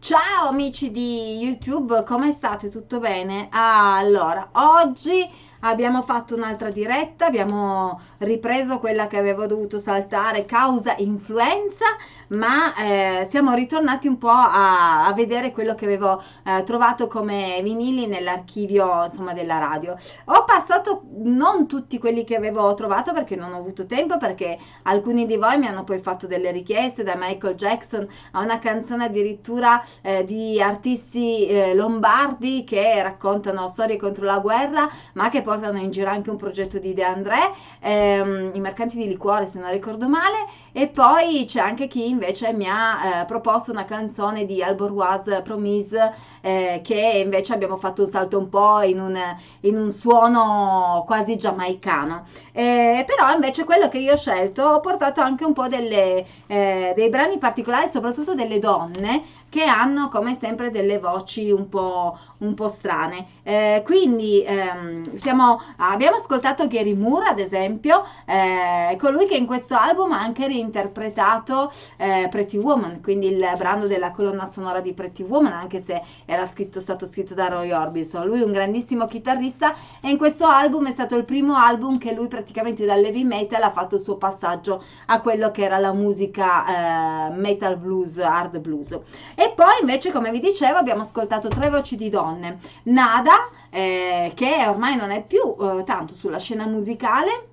Ciao amici di YouTube, come state? Tutto bene? Allora, oggi abbiamo fatto un'altra diretta, abbiamo ripreso quella che avevo dovuto saltare causa influenza, ma eh, siamo ritornati un po' a, a, vedere quello che avevo eh, trovato come vinili nell'archivio insomma della radio. Ho passato non tutti quelli che avevo trovato perché non ho avuto tempo, perché alcuni di voi mi hanno poi fatto delle richieste da Michael Jackson a una canzone addirittura eh, di artisti eh, lombardi che raccontano storie contro la guerra, ma che portano in giro anche un progetto di De André, ehm, i mercanti di liquore se non ricordo male, e poi c'è anche chi invece mi ha eh, proposto una canzone di Albornoise Promise eh, che invece abbiamo fatto un salto un po' in un, in un suono quasi giamaicano. Eh, però invece quello che io ho scelto ho portato anche un po' delle, eh, dei brani particolari, soprattutto delle donne che hanno come sempre delle voci un po', un po strane. Eh, quindi ehm, siamo, abbiamo ascoltato Gary Moore, ad esempio, eh, colui che in questo album ha anche reinterpretato eh, Pretty Woman, quindi il brano della colonna sonora di Pretty Woman, anche se era scritto, stato scritto da Roy Orbison. Lui è un grandissimo chitarrista e in questo album è stato il primo album che lui praticamente dall'heavy metal ha fatto il suo passaggio a quello che era la musica eh, metal blues, hard blues. E poi invece, come vi dicevo, abbiamo ascoltato tre voci di donne. Nada, eh, che ormai non è più eh, tanto sulla scena musicale,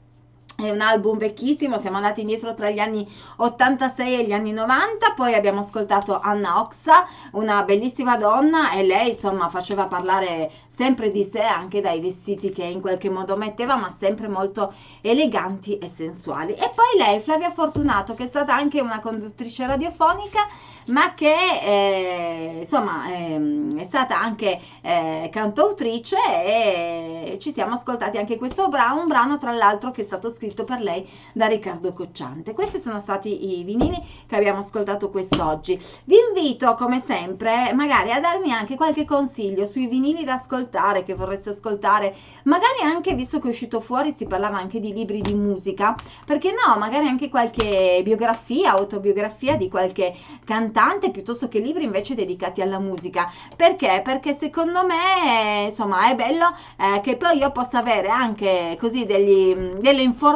è un album vecchissimo, siamo andati indietro tra gli anni 86 e gli anni 90, poi abbiamo ascoltato Anna Oxa, una bellissima donna e lei insomma faceva parlare sempre di sé anche dai vestiti che in qualche modo metteva, ma sempre molto eleganti e sensuali. E poi lei, Flavia Fortunato, che è stata anche una conduttrice radiofonica, ma che eh, insomma eh, è stata anche eh, cantautrice e ci siamo ascoltati anche questo brano, un brano tra l'altro che è stato scritto per lei da Riccardo Cocciante. Questi sono stati i vinili che abbiamo ascoltato quest'oggi. Vi invito come sempre magari a darmi anche qualche consiglio sui vinili da ascoltare che vorreste ascoltare, magari anche visto che è uscito fuori si parlava anche di libri di musica, perché no, magari anche qualche biografia, autobiografia di qualche cantante piuttosto che libri invece dedicati alla musica. Perché? Perché secondo me, insomma, è bello eh, che poi io possa avere anche così degli, delle informazioni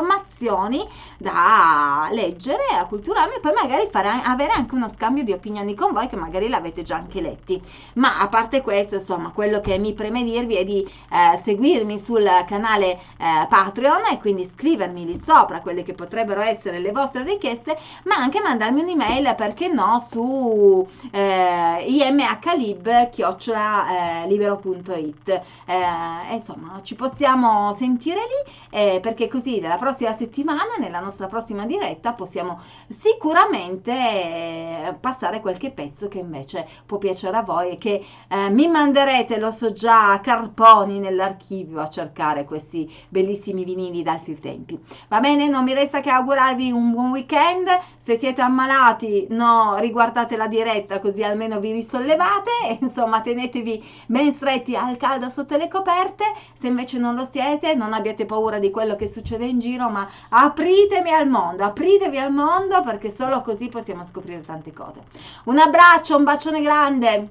da leggere, a culturarmi e poi magari fare, avere anche uno scambio di opinioni con voi che magari l'avete già anche letti. Ma a parte questo, insomma, quello che mi preme dirvi è di eh, seguirmi sul canale eh, Patreon e quindi scrivermi lì sopra quelle che potrebbero essere le vostre richieste, ma anche mandarmi un'email, perché no, su eh, imhlib-libero.it eh, insomma ci possiamo sentire lì eh, perché così nella prossima settimana nella nostra prossima diretta possiamo sicuramente eh, passare qualche pezzo che invece può piacere a voi e che eh, mi manderete lo so già carponi nell'archivio a cercare questi bellissimi vinili d'altri tempi. Va bene? Non mi resta che augurarvi un buon weekend. Se siete ammalati no riguardate guardate la diretta così almeno vi risollevate. E insomma tenetevi ben stretti al caldo sotto le coperte. Se invece non lo siete non abbiate paura di quello che succede in giro ma apritevi al mondo apritevi al mondo perché solo così possiamo scoprire tante cose. Un abbraccio un bacione grande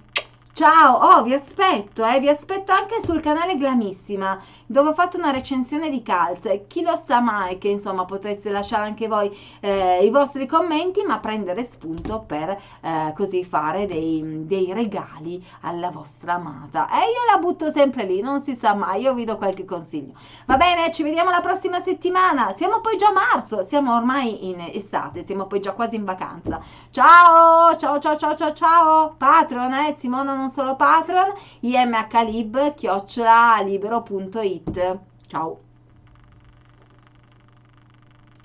Ciao, oh vi aspetto, eh, vi aspetto anche sul canale Glamissima dove ho fatto una recensione di calze. Chi lo sa mai che insomma potreste lasciare anche voi eh, i vostri commenti ma prendere spunto per eh, così fare dei, dei, regali alla vostra amata. E io la butto sempre lì, non si sa mai, io vi do qualche consiglio. Va bene, ci vediamo la prossima settimana. Siamo poi già a marzo, siamo ormai in estate, siamo poi già quasi in vacanza. Ciao, ciao, ciao, ciao, ciao, ciao. Patreon, eh, Simona non solo Patreon, imhlib, chiocciola libero.it. Ciao!